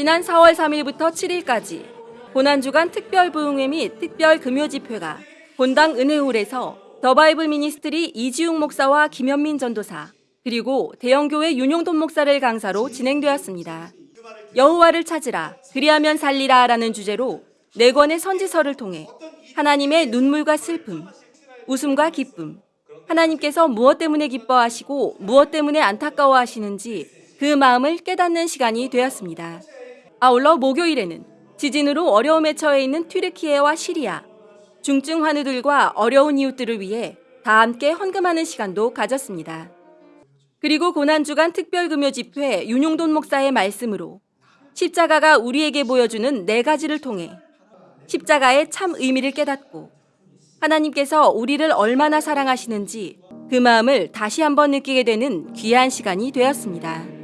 지난 4월 3일부터 7일까지 고난주간 특별부흥회 및 특별금요집회가 본당 은혜홀에서 더바이블 미니스트리 이지웅 목사와 김현민 전도사 그리고 대형교회 윤용돈 목사를 강사로 진행되었습니다. 여호와를 찾으라 그리하면 살리라 라는 주제로 네 권의 선지서를 통해 하나님의 눈물과 슬픔, 웃음과 기쁨, 하나님께서 무엇 때문에 기뻐하시고 무엇 때문에 안타까워하시는지 그 마음을 깨닫는 시간이 되었습니다. 아울러 목요일에는 지진으로 어려움에 처해 있는 튀르키예와 시리아, 중증 환우들과 어려운 이웃들을 위해 다 함께 헌금하는 시간도 가졌습니다. 그리고 고난주간 특별금요 집회 윤용돈 목사의 말씀으로 십자가가 우리에게 보여주는 네 가지를 통해 십자가의 참 의미를 깨닫고 하나님께서 우리를 얼마나 사랑하시는지 그 마음을 다시 한번 느끼게 되는 귀한 시간이 되었습니다.